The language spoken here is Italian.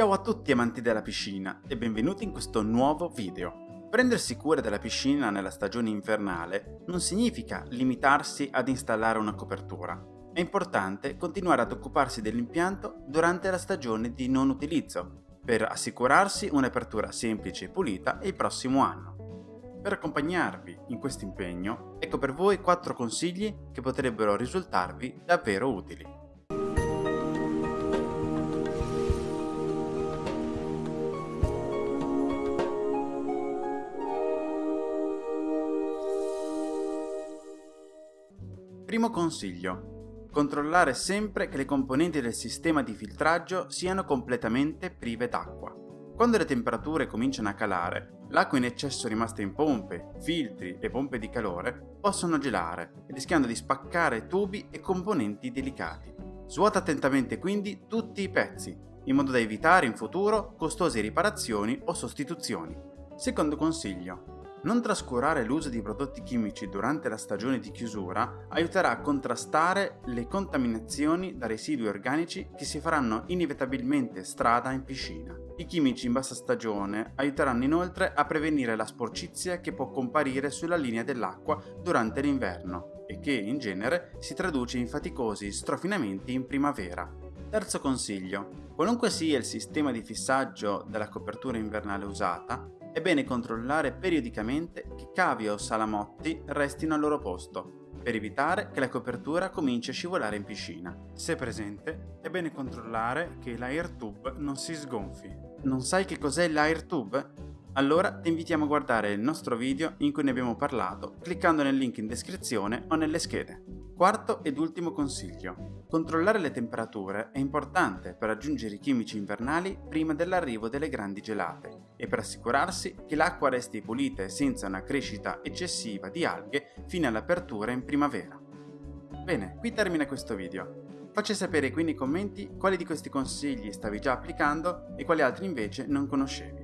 Ciao a tutti amanti della piscina e benvenuti in questo nuovo video. Prendersi cura della piscina nella stagione invernale non significa limitarsi ad installare una copertura. È importante continuare ad occuparsi dell'impianto durante la stagione di non utilizzo, per assicurarsi un'apertura semplice e pulita il prossimo anno. Per accompagnarvi in questo impegno, ecco per voi 4 consigli che potrebbero risultarvi davvero utili. Primo consiglio. Controllare sempre che le componenti del sistema di filtraggio siano completamente prive d'acqua. Quando le temperature cominciano a calare, l'acqua in eccesso rimasta in pompe, filtri e pompe di calore possono gelare, rischiando di spaccare tubi e componenti delicati. Svuota attentamente quindi tutti i pezzi, in modo da evitare in futuro costose riparazioni o sostituzioni. Secondo consiglio. Non trascurare l'uso di prodotti chimici durante la stagione di chiusura aiuterà a contrastare le contaminazioni da residui organici che si faranno inevitabilmente strada in piscina. I chimici in bassa stagione aiuteranno inoltre a prevenire la sporcizia che può comparire sulla linea dell'acqua durante l'inverno e che in genere si traduce in faticosi strofinamenti in primavera. Terzo consiglio. Qualunque sia il sistema di fissaggio della copertura invernale usata, è bene controllare periodicamente che cavi o salamotti restino al loro posto, per evitare che la copertura cominci a scivolare in piscina. Se presente, è bene controllare che l'air tube non si sgonfi. Non sai che cos'è l'air tube? Allora ti invitiamo a guardare il nostro video in cui ne abbiamo parlato cliccando nel link in descrizione o nelle schede. Quarto ed ultimo consiglio. Controllare le temperature è importante per aggiungere i chimici invernali prima dell'arrivo delle grandi gelate e per assicurarsi che l'acqua resti pulita e senza una crescita eccessiva di alghe fino all'apertura in primavera. Bene, qui termina questo video. Facci sapere qui nei commenti quali di questi consigli stavi già applicando e quali altri invece non conoscevi.